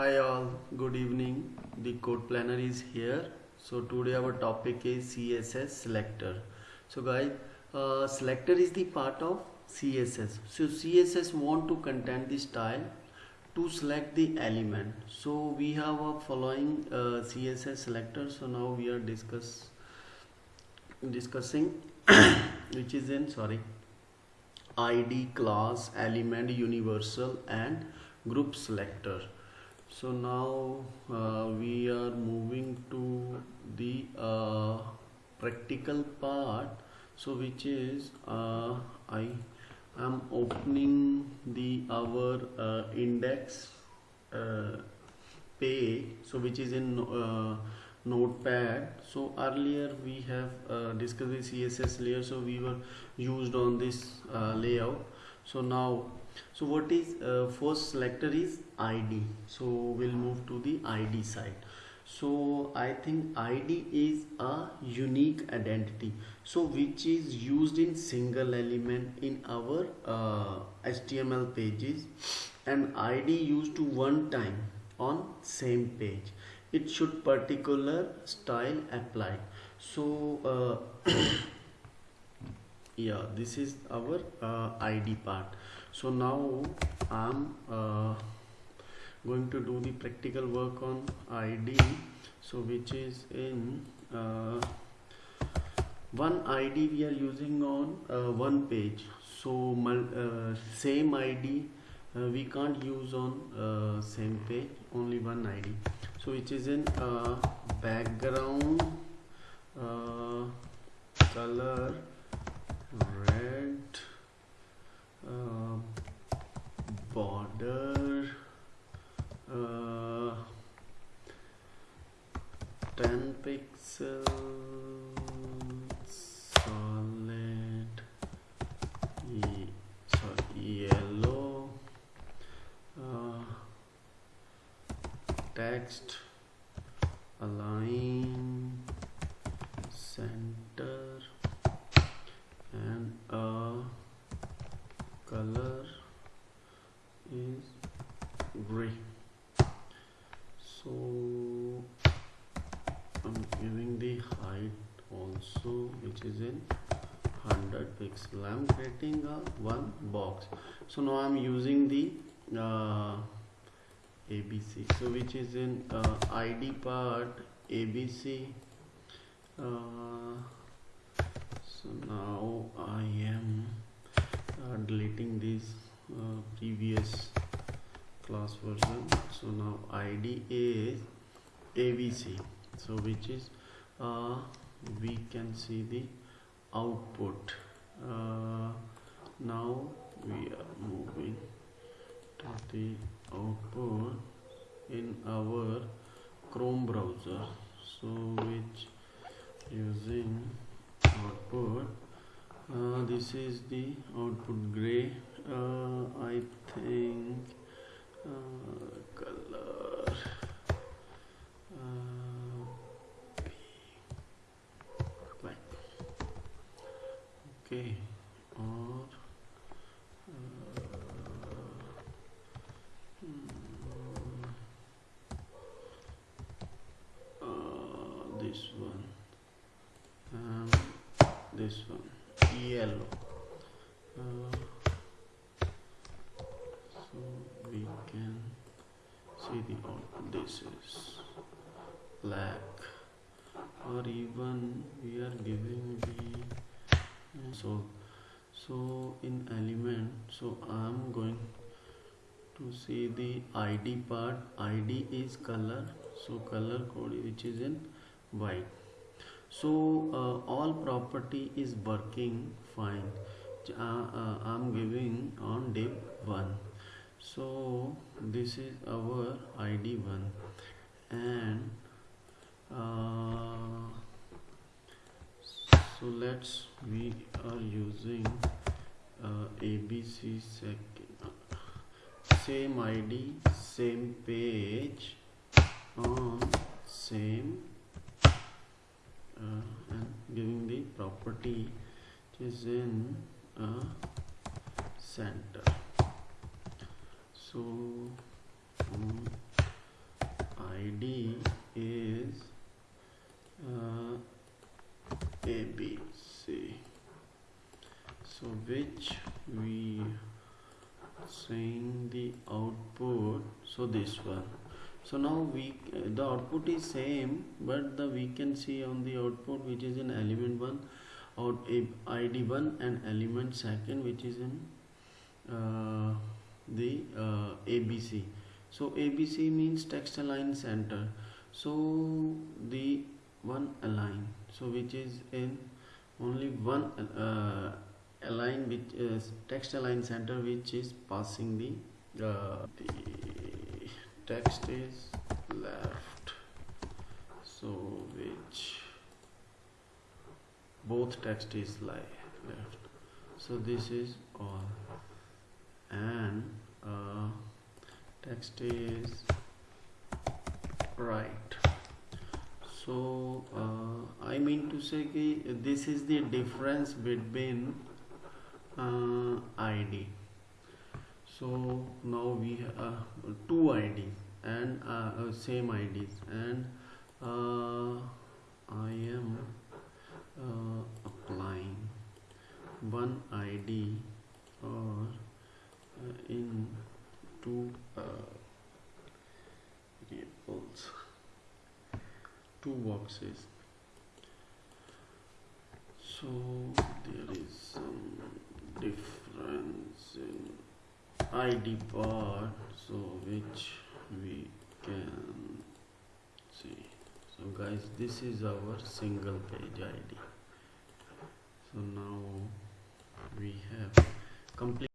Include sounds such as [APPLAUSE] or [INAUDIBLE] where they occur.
Hi all, good evening. The code planner is here. So today our topic is CSS selector. So guys, uh, selector is the part of CSS. So CSS want to contain the style to select the element. So we have a following uh, CSS selector. So now we are discuss discussing [COUGHS] which is in sorry id class element universal and group selector so now uh, we are moving to the uh, practical part so which is uh, i am opening the our uh, index uh, page so which is in uh, notepad. So earlier we have discussed the css layer so we were used on this layout so now so what is uh, first selector is id so we'll move to the id side. So i think id is a unique identity. So which is used in single element in our uh, html pages. And id used to one time on same page. It should particular style applied so uh, yeah this is our uh, id part. So now i'm uh, going to do the practical work on id so which is in uh, one id we are using on uh, one page. So uh, same id uh, we can't use on same page only one id so which is in background color red uh, border uh, 10 pixels solid e sorry yellow uh, text align center and uh, color is gray so I'm giving the also which is in 100 pixel. I'm creating a one box. So now I'm using the uh, ABC so which is in uh, ID part ABC uh, so now I am uh, deleting this uh, previous class version. So now ID is ABC so which is uh, we can see the output. Uh, now we are moving to the output in our Chrome browser. So which using output uh, this is the output gray. Uh, I think uh, color uh, black okay or uh, hmm, uh, this one and this one. Yellow. Uh, so we can see the this is black. Or even we are giving the so so in element so i'm going to see the id part. Id is color. So color code which is in white so uh, all property is working fine. Uh, uh, i'm giving on div 1 so this is our id 1 and uh, so let's we are using uh, abc second same id same page D is in a center. So um, id is uh, abc so which we saying the output so this one. So now we the output is same but the we can see on the output which is in element 1 out id 1 and element second which is in uh, the uh, abc so abc means text align center. So the one align so which is in only one uh, align which is text align center which is passing the uh, the text is left. So which both text is li- left. So this is all. And uh, text is right. So uh, I mean to say this is the difference between uh, ID so now we have uh, two IDs and uh, uh, same IDs and I am uh, applying one ID or uh, in two uh, variables two boxes. So there is some difference in id part so which we can see so guys this is our single page id so now we have complete